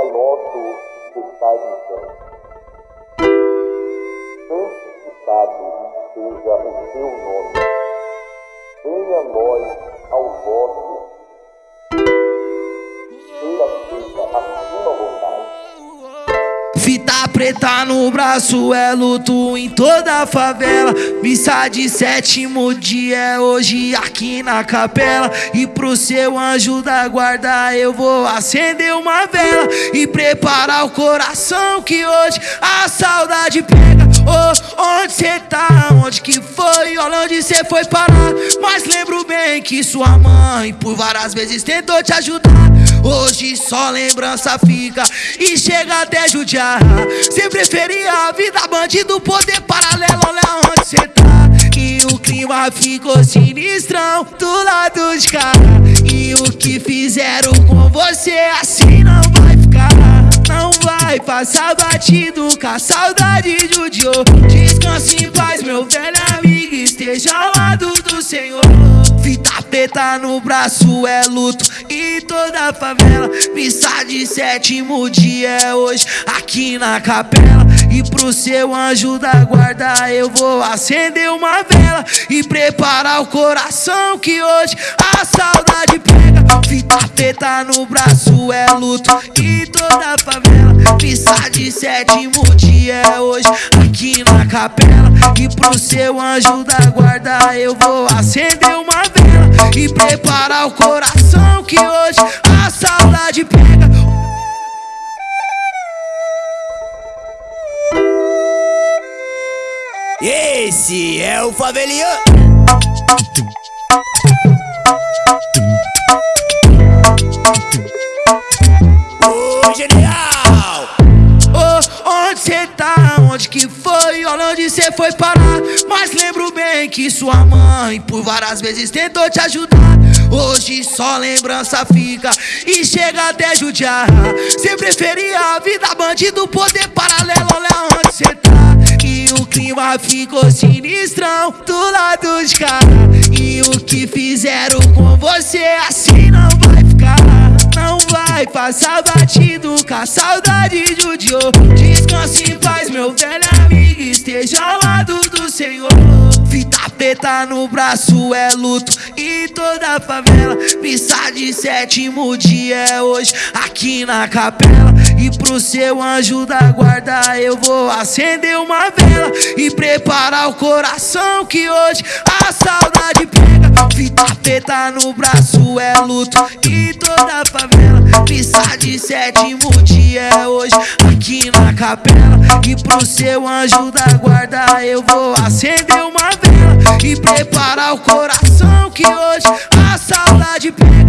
Pai nosso que estás no céu, santificado seja o teu nome. Venha a nós ao vosso. Preta no braço é luto em toda a favela. Missa de sétimo dia é hoje aqui na capela. E pro seu anjo da guarda eu vou acender uma vela e preparar o coração que hoje a saudade pega. Oh, onde cê tá? Onde que foi? Olha onde cê foi parar. Mas lembro bem que sua mãe por várias vezes tentou te ajudar. Hoje só lembrança fica e chega até judiar. Cê preferia a vida bandido, poder paralelo, olha onde cê tá. E o clima ficou sinistrão do lado de cá. E o que fizeram com você assim não vai ficar. Não vai passar batido com a saudade de judiou. Descanse em paz, meu velho amigo, esteja ao lado do Senhor. Fita preta no braço é luto e toda a favela. Missa de sétimo dia é hoje aqui na capela. E pro seu anjo da guarda eu vou acender uma vela e preparar o coração que hoje a saudade pega. Fita no braço é luto e toda a favela. Missa de sétimo dia é hoje aqui na capela. E pro seu anjo da guarda eu vou acender uma vela e preparar o coração que hoje a saudade pega. Esse é o Faveliano. Cê tá? Onde que foi? Olha onde cê foi parar. Mas lembro bem que sua mãe por várias vezes tentou te ajudar. Hoje só lembrança fica e chega até judiar. Cê preferia a vida bandido, poder paralelo, olha onde cê tá. E o clima ficou sinistrão do lado de cá. E o que fizeram com você assim não vai ficar. Não vai passar batido com a saudade de judiou. Descanse em paz, meu velho amigo, esteja ao lado do Senhor. Fita preta no braço é luto e toda a favela. Missa de sétimo dia é hoje aqui na capela. E pro seu anjo da guarda eu vou acender uma vela e preparar o coração que hoje a saudade pega. Fita preta no braço é luto e toda a favela. Missa de sétimo dia é hoje aqui na capela. E pro seu anjo da guarda eu vou acender uma vela e preparar o coração que hoje a saudade pega.